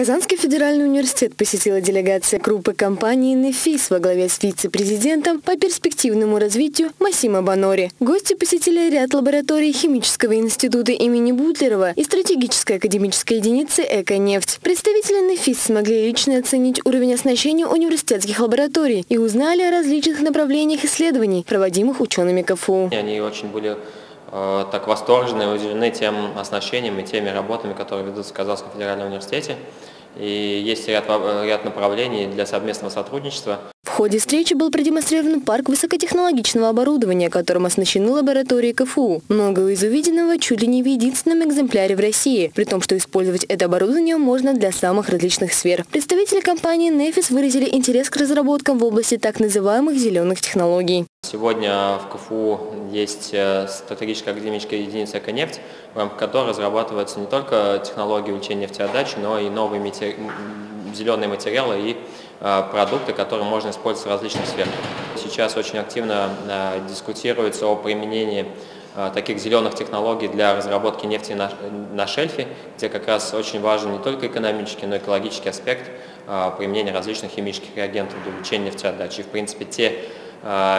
Казанский федеральный университет посетила делегация группы компании «Нефис» во главе с вице-президентом по перспективному развитию Масима Банори. Гости посетили ряд лабораторий Химического института имени Бутлерова и стратегической академической единицы «Эко-нефть». Представители «Нефис» смогли лично оценить уровень оснащения университетских лабораторий и узнали о различных направлениях исследований, проводимых учеными КФУ. Они очень были так восторжены и удивлены тем оснащением и теми работами, которые ведутся в Казанском федеральном университете. И есть ряд, ряд направлений для совместного сотрудничества. Ходе встречи был продемонстрирован парк высокотехнологичного оборудования, которым оснащены лаборатории КФУ. Многое из увиденного чуть ли не в единственном экземпляре в России, при том, что использовать это оборудование можно для самых различных сфер. Представители компании Nefis выразили интерес к разработкам в области так называемых зеленых технологий. Сегодня в КФУ есть э, стратегическая академическая единица «Эконефть», в рамках которой разрабатываются не только технологии увеличения нефтеотдачи, но и новые зеленые материалы и продукты, которые можно использовать в различных сферах. Сейчас очень активно э, дискутируется о применении таких зеленых технологий для разработки нефти на, шельфе, где как раз очень важен не только экономический, но и экологический аспект применения различных химических реагентов для увеличения нефтеотдачи. И, в принципе, те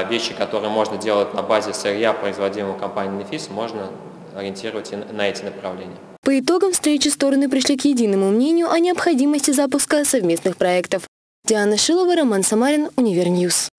вещи, которые можно делать на базе сырья, производимого компанией Нефис, можно ориентировать на эти направления. По итогам встречи стороны пришли к единому мнению о необходимости запуска совместных проектов. Диана Шилова, Роман Самарин, Univer News.